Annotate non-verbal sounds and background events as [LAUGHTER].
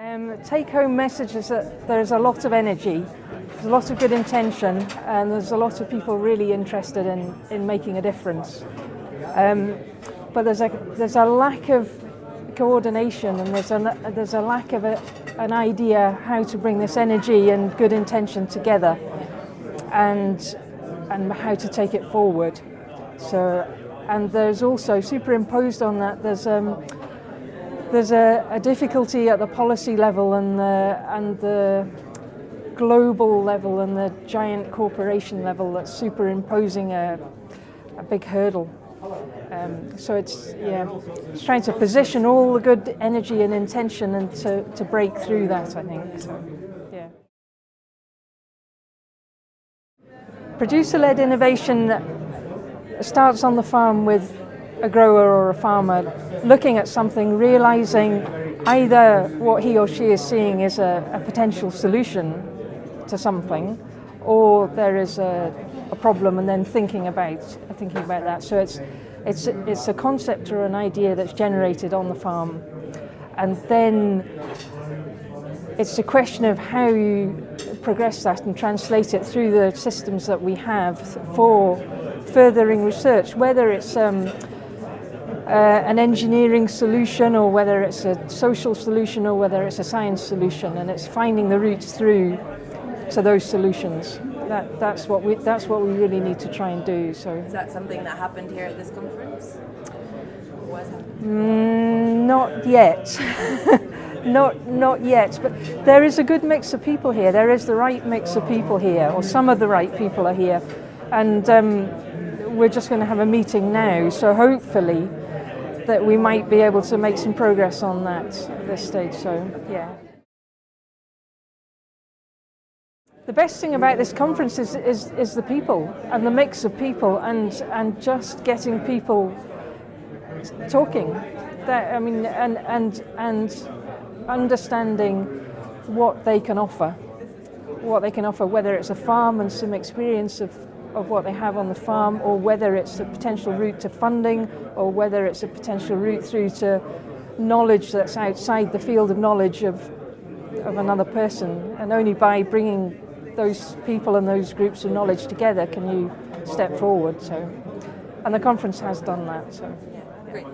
Um, take home message is that there's a lot of energy, there's a lot of good intention, and there's a lot of people really interested in, in making a difference. Um, but there's a, there's a lack of coordination and there's a, there's a lack of a, an idea how to bring this energy and good intention together and, and how to take it forward. So, and there's also superimposed on that, there's um, there's a, a, difficulty at the policy level and the, and the global level and the giant corporation level that's superimposing a, a big hurdle. Um, so it's yeah, it's trying to position all the good energy and intention and to, to break through that, I think. So, yeah. Producer-led innovation starts on the farm with a grower or a farmer looking at something, realizing either what he or she is seeing is a, a potential solution to something, or there is a, a, problem, and then thinking about thinking about that. So it's it's it's a concept or an idea that's generated on the farm, and then it's a question of how you progress that and translate it through the systems that we have for furthering research, whether it's um, uh, an engineering solution or whether it's a social solution or whether it's a science solution and it's finding the routes through to those solutions. That, that's, what we, that's what we really need to try and do. So. Is that something that happened here at this conference? Mm, not yet. [LAUGHS] not, not yet, but there is a good mix of people here. There is the right mix of people here, or some of the right people are here. And um, we're just going to have a meeting now, so hopefully that we might be able to make some progress on that at this stage. So, yeah. The best thing about this conference is, is, is the people and the mix of people and, and just getting people talking. That, I mean, and, and, and understanding what they can offer. What they can offer, whether it's a farm and some experience of of what they have on the farm or whether it's a potential route to funding or whether it's a potential route through to knowledge that's outside the field of knowledge of, of another person. And only by bringing those people and those groups of knowledge together can you step forward. So, And the conference has done that. So. Yeah, great.